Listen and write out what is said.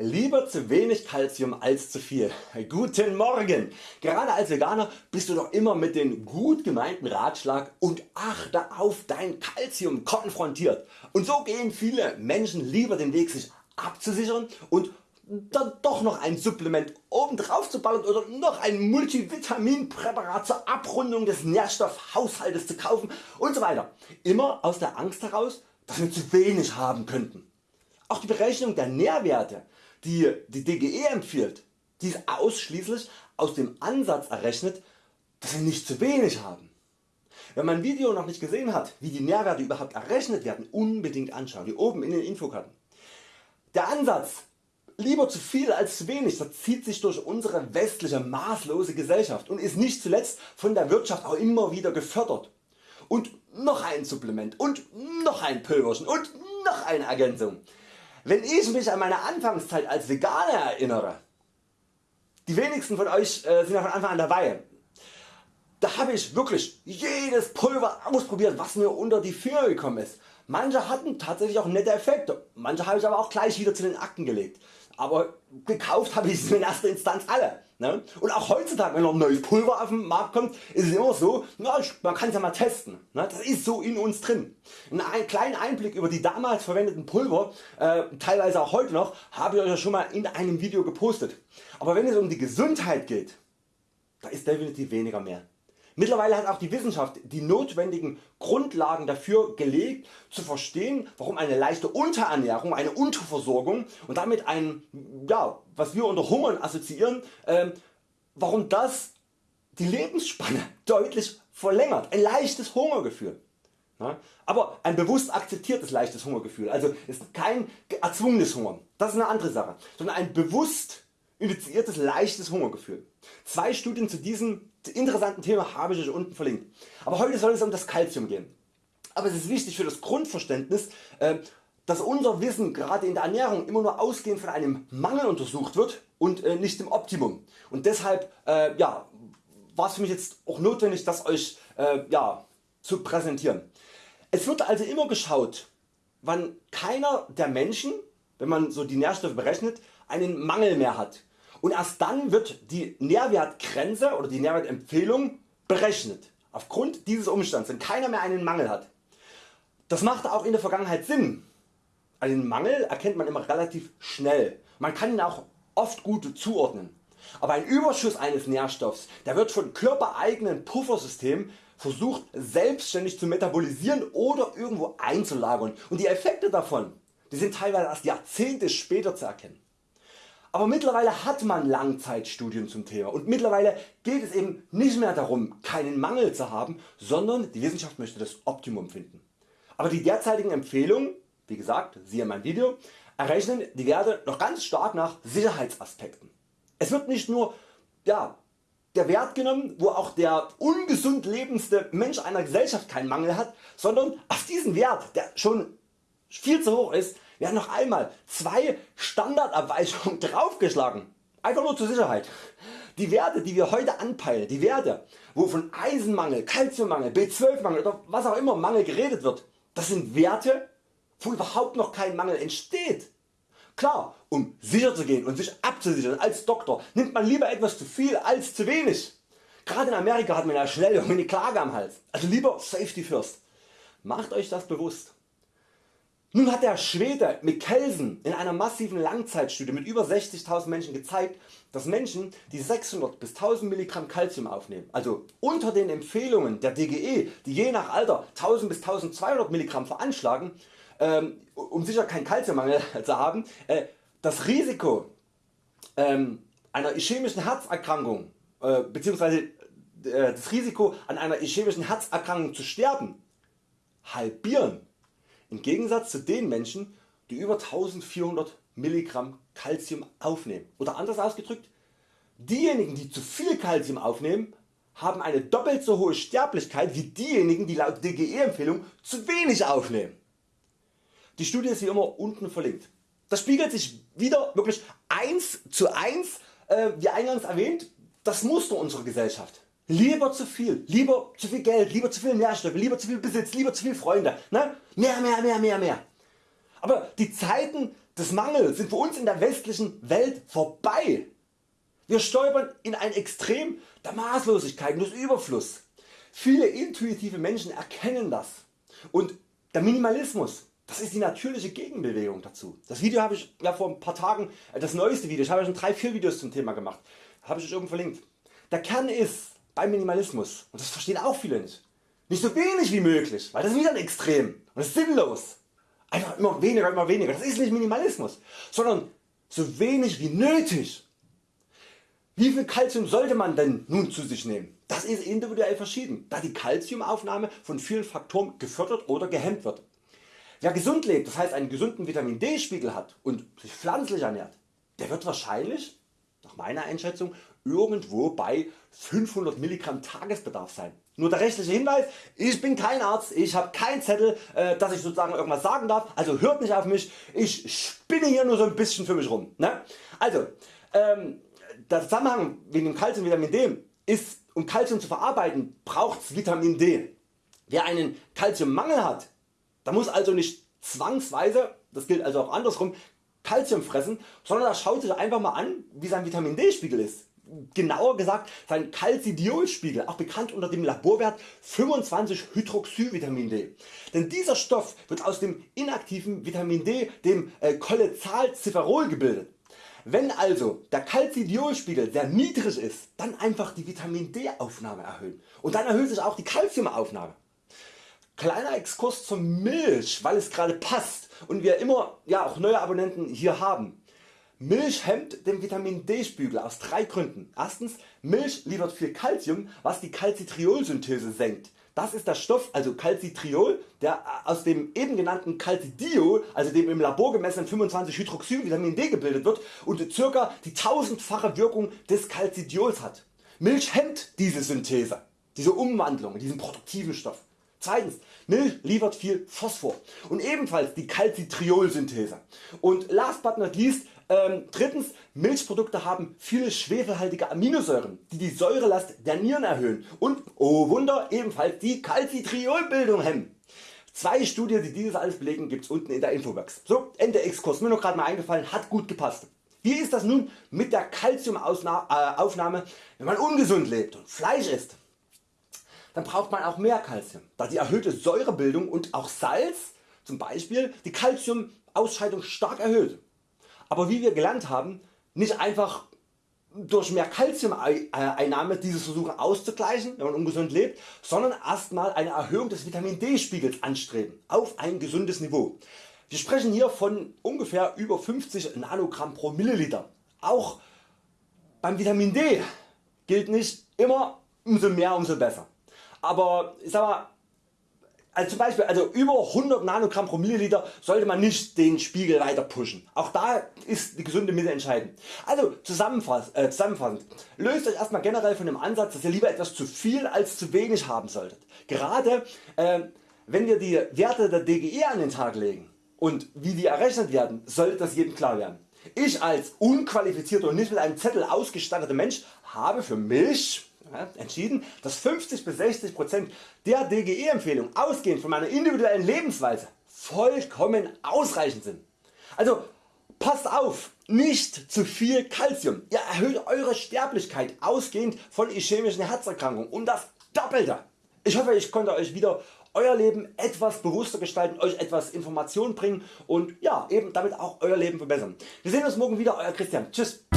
Lieber zu wenig Calcium als zu viel. Guten Morgen! Gerade als Veganer bist du doch immer mit dem gut gemeinten Ratschlag und achte auf dein Calcium konfrontiert und so gehen viele Menschen lieber den Weg sich abzusichern und dann doch noch ein Supplement oben drauf zu bauen oder noch ein Multivitaminpräparat zur Abrundung des Nährstoffhaushaltes zu kaufen und so weiter. Immer aus der Angst heraus dass wir zu wenig haben könnten. Auch die Berechnung der Nährwerte die die DGE empfiehlt, die ist ausschließlich aus dem Ansatz errechnet dass wir nicht zu wenig haben. Wenn mein Video noch nicht gesehen hat wie die Nährwerte überhaupt errechnet werden, unbedingt anschauen, hier oben in den Infokarten. Der Ansatz lieber zu viel als zu wenig das zieht sich durch unsere westliche maßlose Gesellschaft und ist nicht zuletzt von der Wirtschaft auch immer wieder gefördert. Und noch ein Supplement und noch ein Pülverchen und noch eine Ergänzung. Wenn ich mich an meine Anfangszeit als Veganer erinnere, die wenigsten von Euch äh, sind ja von Anfang an dabei, da habe ich wirklich jedes Pulver ausprobiert was mir unter die Finger gekommen ist. Manche hatten tatsächlich auch nette Effekte, manche habe ich aber auch gleich wieder zu den Akten gelegt. Aber gekauft habe ich sie in erster Instanz alle. Ne? Und auch heutzutage wenn noch ein neues Pulver auf den Markt kommt ist es immer so, na, man kann es ja mal testen. Ne? Das ist so in uns drin. Einen kleinen Einblick über die damals verwendeten Pulver, äh, teilweise auch heute noch, habe ich Euch ja schon mal in einem Video gepostet. Aber wenn es um die Gesundheit geht, da ist definitiv weniger mehr. Mittlerweile hat auch die Wissenschaft die notwendigen Grundlagen dafür gelegt zu verstehen warum eine leichte Unterernährung, eine Unterversorgung und damit ein, ja, was wir unter Hungern assoziieren, äh, warum das die Lebensspanne deutlich verlängert. Ein leichtes Hungergefühl. Aber ein bewusst akzeptiertes leichtes Hungergefühl, also ist kein erzwungenes Hunger, das ist eine andere Sache, sondern ein bewusst initiiertes leichtes Hungergefühl. Zwei Studien zu diesem interessanten Thema habe ich Euch unten verlinkt. Aber heute soll es um das Calcium gehen. Aber es ist wichtig für das Grundverständnis, äh, dass unser Wissen gerade in der Ernährung immer nur ausgehend von einem Mangel untersucht wird und äh, nicht dem Optimum. Und deshalb äh, ja, war es für mich jetzt auch notwendig das Euch ja, zu präsentieren. Es wird also immer geschaut wann keiner der Menschen, wenn man so die Nährstoffe berechnet, einen Mangel mehr hat und erst dann wird die Nährwertgrenze oder die Nährwertempfehlung berechnet. Aufgrund dieses Umstands, wenn keiner mehr einen Mangel hat. Das machte auch in der Vergangenheit Sinn. Einen Mangel erkennt man immer relativ schnell. Man kann ihn auch oft gut zuordnen. Aber ein Überschuss eines Nährstoffs der wird von körpereigenen Puffersystemen versucht selbstständig zu metabolisieren oder irgendwo einzulagern und die Effekte davon die sind teilweise erst Jahrzehnte später zu erkennen. Aber mittlerweile hat man Langzeitstudien zum Thema und mittlerweile geht es eben nicht mehr darum keinen Mangel zu haben, sondern die Wissenschaft möchte das Optimum finden. Aber die derzeitigen Empfehlungen, wie gesagt siehe mein Video, errechnen die Werte noch ganz stark nach Sicherheitsaspekten. Es wird nicht nur ja, der Wert genommen wo auch der ungesund lebendste Mensch einer Gesellschaft keinen Mangel hat, sondern auf diesen Wert der schon viel zu hoch ist werden noch einmal zwei Standardabweichungen draufgeschlagen. Einfach nur zur Sicherheit. Die Werte die wir heute anpeilen, die Werte wo von Eisenmangel, Calciummangel, B12 Mangel oder was auch immer Mangel geredet wird, das sind Werte wo überhaupt noch kein Mangel entsteht. Klar, um sicher zu gehen und sich abzusichern als Doktor nimmt man lieber etwas zu viel als zu wenig. Gerade in Amerika hat man ja schnell eine Klage am Hals. Also lieber Safety first. Macht Euch das bewusst. Nun hat der Schwede Mikkelsen in einer massiven Langzeitstudie mit über 60.000 Menschen gezeigt, dass Menschen die 600 bis 1000 mg Calcium aufnehmen, also unter den Empfehlungen der DGE, die je nach Alter 1000 bis 1200 mg veranschlagen, ähm, um sicher keinen Calciummangel zu haben, äh, das Risiko ähm, einer ischämischen Herzerkrankung äh, bzw. Äh, das Risiko an einer ischämischen Herzerkrankung zu sterben halbieren im Gegensatz zu den Menschen die über 1400 mg Calcium aufnehmen. Oder anders ausgedrückt, diejenigen die zu viel Calcium aufnehmen haben eine doppelt so hohe Sterblichkeit wie diejenigen die laut DGE Empfehlung zu wenig aufnehmen. Die Studie ist wie immer unten verlinkt. Das spiegelt sich wieder wirklich 1 zu 1 äh, wie eingangs erwähnt das Muster unserer Gesellschaft. Lieber zu viel, lieber zu viel Geld, lieber zu viel Nährstoffe, lieber zu viel Besitz, lieber zu viel Freunde. Ne? Mehr, mehr, mehr, mehr, mehr. Aber die Zeiten des Mangels sind für uns in der westlichen Welt vorbei. Wir stolpern in ein Extrem der Maßlosigkeit und des Überfluss. Viele intuitive Menschen erkennen das und der Minimalismus das ist die natürliche Gegenbewegung dazu. Das Video habe ich ja vor ein paar Tagen, äh, das neueste Video, ich habe ja schon 3-4 Videos zum Thema gemacht, habe ich euch oben verlinkt. Der Kern ist beim Minimalismus, und das verstehen auch viele nicht, nicht so wenig wie möglich, weil das ist wieder ein Extrem und ist sinnlos. Einfach immer weniger, immer weniger, das ist nicht Minimalismus, sondern so wenig wie nötig. Wie viel Kalzium sollte man denn nun zu sich nehmen? Das ist individuell verschieden, da die Kalziumaufnahme von vielen Faktoren gefördert oder gehemmt wird. Wer gesund lebt, das heißt einen gesunden Vitamin D Spiegel hat und sich pflanzlich ernährt, der wird wahrscheinlich, nach meiner Einschätzung, irgendwo bei 500 Milligramm Tagesbedarf sein. Nur der rechtliche Hinweis, ich bin kein Arzt, ich habe keinen Zettel, äh, dass ich sozusagen irgendwas sagen darf, also hört nicht auf mich, ich spinne hier nur so ein bisschen für mich rum. Ne? Also, ähm, der Zusammenhang wegen dem Kalzium Vitamin D ist, um Kalzium zu verarbeiten, braucht Vitamin D. Wer einen Kalziummangel hat, da muss also nicht zwangsweise, das gilt also auch andersrum, Kalzium fressen, sondern er schaut sich einfach mal an wie sein Vitamin D Spiegel ist. Genauer gesagt sein Calcidiolspiegel, auch bekannt unter dem Laborwert 25 Hydroxyvitamin D. Denn dieser Stoff wird aus dem inaktiven Vitamin D, dem äh, Cholecalciferol gebildet. Wenn also der Calcidiolspiegel sehr niedrig ist, dann einfach die Vitamin D Aufnahme erhöhen und dann erhöht sich auch die Calciumaufnahme. Kleiner Exkurs zur Milch, weil es gerade passt und wir immer ja, auch neue Abonnenten hier haben. Milch hemmt den Vitamin D Spiegel aus drei Gründen. Erstens Milch liefert viel Calcium was die Calcitriolsynthese senkt. Das ist der Stoff also Calcitriol der aus dem eben genannten Calcidio also dem im Labor gemessenen 25 Hydroxyvitamin D gebildet wird und ca. die tausendfache Wirkung des Calcidiols hat. Milch hemmt diese Synthese, diese Umwandlung, diesen produktiven Stoff. Zweitens, Milch liefert viel Phosphor und ebenfalls die Calcitriolsynthese. Und last but not least, ähm, drittens, Milchprodukte haben viele schwefelhaltige Aminosäuren, die die Säurelast der Nieren erhöhen und, oh Wunder, ebenfalls die Calcitriolbildung hemmen. Zwei Studien die dieses alles belegen gibt's unten in der Infobox. So Ende Exkurs, mir noch gerade mal eingefallen, hat gut gepasst. Wie ist das nun mit der Calciumaufnahme wenn man ungesund lebt und Fleisch isst? Dann braucht man auch mehr Calcium, da die erhöhte Säurebildung und auch Salz zum Beispiel die Calciumausscheidung stark erhöht. Aber wie wir gelernt haben, nicht einfach durch mehr Calciumeinnahme dieses versuchen auszugleichen, wenn man ungesund lebt, sondern erstmal eine Erhöhung des Vitamin D Spiegels anstreben auf ein gesundes Niveau. Wir sprechen hier von ungefähr über 50 Nanogramm pro Milliliter. Auch beim Vitamin D gilt nicht immer umso mehr umso besser aber ich sag mal, also zum Beispiel also über 100 Nanogramm pro Milliliter sollte man nicht den Spiegel weiter pushen. Auch da ist die gesunde Mitte entscheidend. Also äh, zusammenfassend, löst Euch erstmal generell von dem Ansatz dass ihr lieber etwas zu viel als zu wenig haben solltet. Gerade äh, wenn wir die Werte der DGE an den Tag legen und wie die errechnet werden sollte das jedem klar werden. Ich als unqualifizierter und nicht mit einem Zettel ausgestatteter Mensch habe für mich entschieden, dass 50 bis 60 der DGE Empfehlung ausgehend von meiner individuellen Lebensweise vollkommen ausreichend sind. Also passt auf, nicht zu viel Calcium. Ihr erhöht Eure Sterblichkeit ausgehend von ischämischen Herzerkrankungen um das Doppelte. Ich hoffe ich konnte Euch wieder Euer Leben etwas bewusster gestalten, Euch etwas Information bringen und ja, eben damit auch Euer Leben verbessern. Wir sehen uns morgen wieder, Euer Christian. Tschüss.